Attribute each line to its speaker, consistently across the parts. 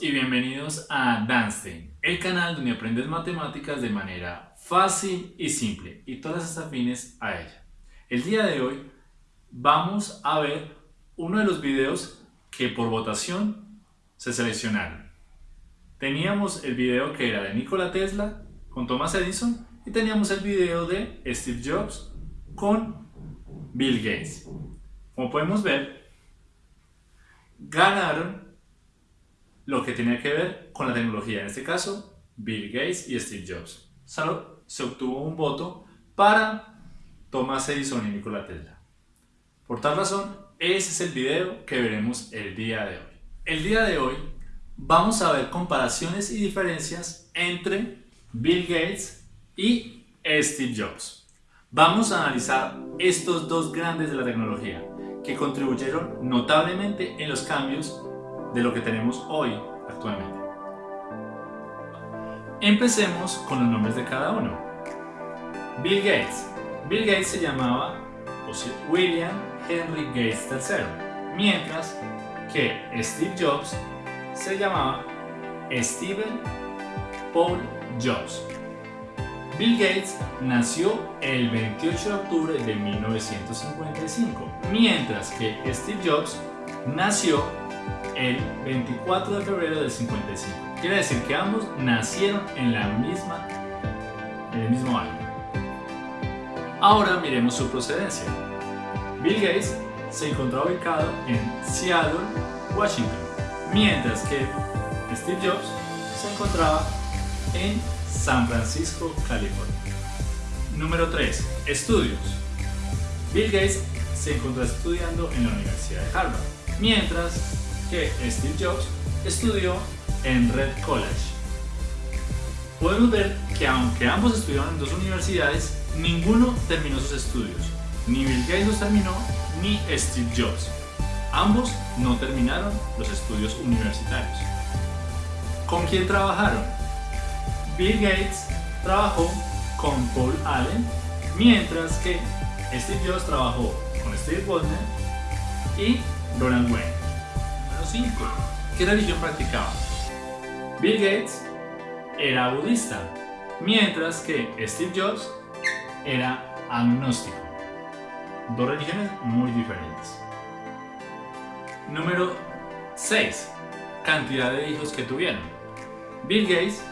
Speaker 1: Bienvenidos a Danstein, el canal donde aprendes matemáticas de manera fácil y simple y todas estas afines a ella. El día de hoy vamos a ver uno de los videos que por votación se seleccionaron. Teníamos el video que era de Nikola Tesla con Thomas Edison y teníamos el video de Steve Jobs con Bill Gates. Como podemos ver, ganaron lo que tenía que ver con la tecnología, en este caso Bill Gates y Steve Jobs. Solo se obtuvo un voto para Thomas Edison y Nikola Tesla. Por tal razón, ese es el video que veremos el día de hoy. El día de hoy vamos a ver comparaciones y diferencias entre Bill Gates y Steve Jobs. Vamos a analizar estos dos grandes de la tecnología que contribuyeron notablemente en los cambios de lo que tenemos hoy actualmente. Empecemos con los nombres de cada uno. Bill Gates. Bill Gates se llamaba William Henry Gates III, mientras que Steve Jobs se llamaba Stephen Paul Jobs. Bill Gates nació el 28 de octubre de 1955, mientras que Steve Jobs nació el 24 de febrero del 55. Quiere decir que ambos nacieron en la misma, en el mismo año. Ahora miremos su procedencia. Bill Gates se encontraba ubicado en Seattle, Washington, mientras que Steve Jobs se encontraba en San Francisco, California. Número 3. Estudios. Bill Gates se encontró estudiando en la Universidad de Harvard, mientras que Steve Jobs estudió en Red College. Podemos ver que aunque ambos estudiaron en dos universidades, ninguno terminó sus estudios. Ni Bill Gates los terminó, ni Steve Jobs. Ambos no terminaron los estudios universitarios. ¿Con quién trabajaron? Bill Gates trabajó con Paul Allen, mientras que Steve Jobs trabajó con Steve Wozniak y Ronald Wayne. 5. ¿Qué religión practicaba? Bill Gates era budista, mientras que Steve Jobs era agnóstico. Dos religiones muy diferentes. Número 6. Cantidad de hijos que tuvieron. Bill Gates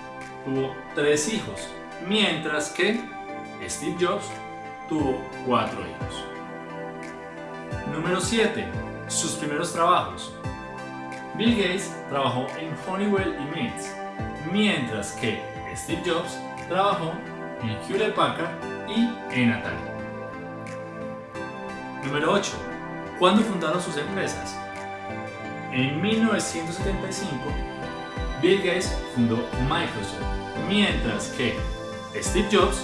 Speaker 1: tuvo tres hijos, mientras que Steve Jobs tuvo cuatro hijos. Número 7. Sus primeros trabajos. Bill Gates trabajó en Honeywell y Mintz, mientras que Steve Jobs trabajó en Hewlett Packard y en Atari. Número 8. ¿Cuándo fundaron sus empresas? En 1975, Bill Gates fundó Microsoft, mientras que Steve Jobs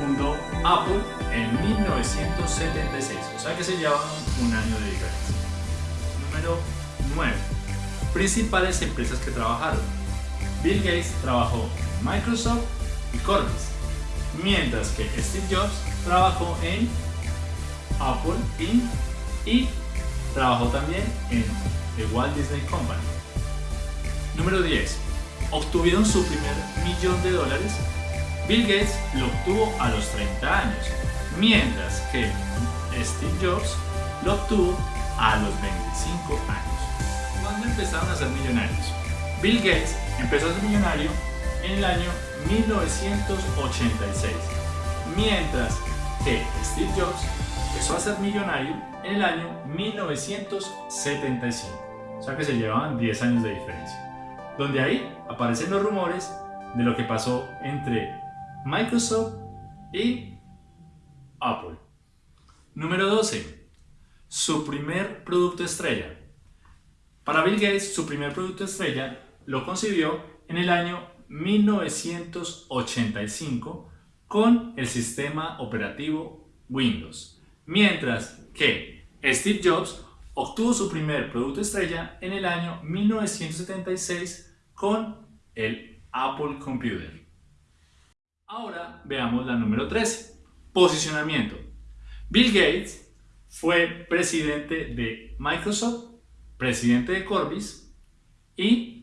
Speaker 1: fundó Apple en 1976, o sea que se llevan un año de diferencia. Número 9 principales empresas que trabajaron. Bill Gates trabajó en Microsoft y Corbis, mientras que Steve Jobs trabajó en Apple Inc. y trabajó también en The Walt Disney Company. Número 10. Obtuvieron su primer millón de dólares. Bill Gates lo obtuvo a los 30 años, mientras que Steve Jobs lo obtuvo a los 25 años empezaron a ser millonarios? Bill Gates empezó a ser millonario en el año 1986, mientras que Steve Jobs empezó a ser millonario en el año 1975. O sea que se llevaban 10 años de diferencia. Donde ahí aparecen los rumores de lo que pasó entre Microsoft y Apple. Número 12. Su primer producto estrella. Para Bill Gates, su primer producto estrella lo concibió en el año 1985 con el sistema operativo Windows, mientras que Steve Jobs obtuvo su primer producto estrella en el año 1976 con el Apple Computer. Ahora veamos la número 13, posicionamiento. Bill Gates fue presidente de Microsoft presidente de Corbis y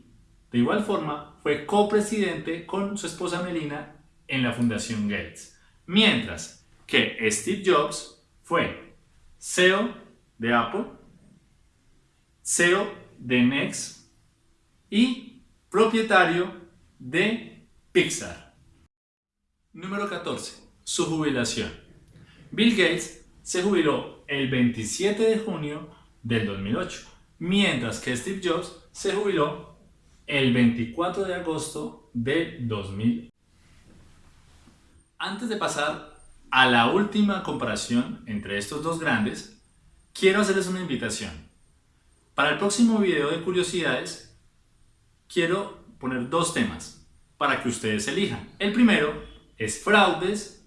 Speaker 1: De igual forma, fue copresidente con su esposa Melina en la Fundación Gates. Mientras que Steve Jobs fue CEO de Apple, CEO de Next y propietario de Pixar. Número 14. Su jubilación. Bill Gates se jubiló el 27 de junio del 2008, mientras que Steve Jobs se jubiló el 24 de agosto de 2000. Antes de pasar a la última comparación entre estos dos grandes, quiero hacerles una invitación. Para el próximo video de curiosidades, quiero poner dos temas para que ustedes elijan. El primero es fraudes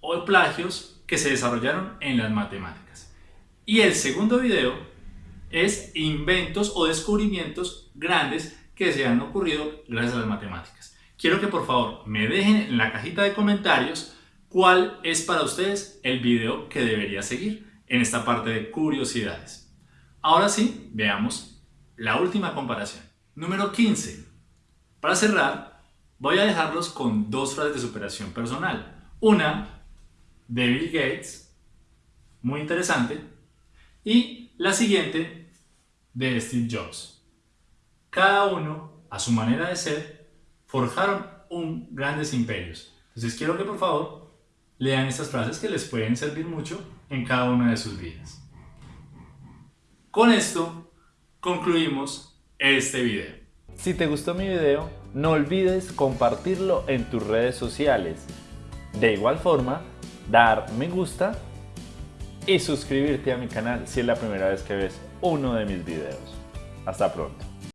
Speaker 1: o plagios que se desarrollaron en las matemáticas. Y el segundo video es inventos o descubrimientos grandes que se han ocurrido gracias a las matemáticas. Quiero que por favor me dejen en la cajita de comentarios cuál es para ustedes el video que debería seguir en esta parte de curiosidades. Ahora sí, veamos la última comparación. Número 15. Para cerrar, voy a dejarlos con dos frases de superación personal. Una de Bill Gates, muy interesante, y la siguiente de Steve Jobs. Cada uno, a su manera de ser, forjaron un grandes imperios. Entonces quiero que por favor lean estas frases que les pueden servir mucho en cada una de sus vidas. Con esto concluimos este video.
Speaker 2: Si te gustó mi video, no olvides compartirlo en tus redes sociales. De igual forma, dar me gusta y suscribirte a mi canal si es la primera vez que ves uno de mis videos. Hasta pronto.